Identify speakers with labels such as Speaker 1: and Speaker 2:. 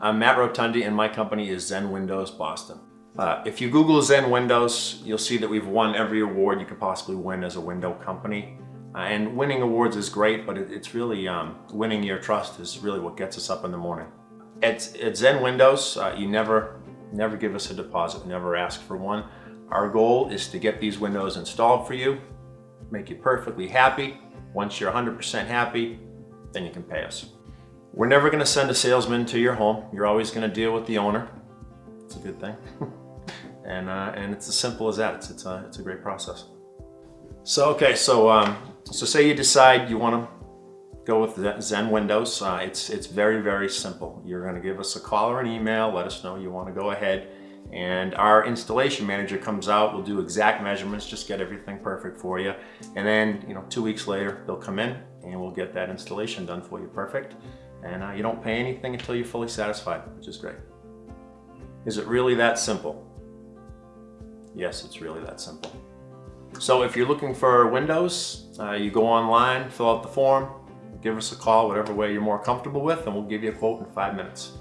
Speaker 1: I'm Matt Rotundi and my company is Zen Windows Boston. Uh, if you Google Zen Windows, you'll see that we've won every award you could possibly win as a window company. Uh, and winning awards is great, but it, it's really, um, winning your trust is really what gets us up in the morning. At, at Zen Windows, uh, you never, never give us a deposit, never ask for one. Our goal is to get these windows installed for you, make you perfectly happy. Once you're 100% happy, then you can pay us. We're never gonna send a salesman to your home. You're always gonna deal with the owner. It's a good thing. and, uh, and it's as simple as that. It's, it's, a, it's a great process. So, okay, so, um, so say you decide you wanna go with Zen Windows. Uh, it's, it's very, very simple. You're gonna give us a call or an email, let us know you wanna go ahead and our installation manager comes out, we'll do exact measurements, just get everything perfect for you. And then, you know, two weeks later, they'll come in and we'll get that installation done for you perfect. And uh, you don't pay anything until you're fully satisfied, which is great. Is it really that simple? Yes, it's really that simple. So if you're looking for Windows, uh, you go online, fill out the form, give us a call, whatever way you're more comfortable with, and we'll give you a quote in five minutes.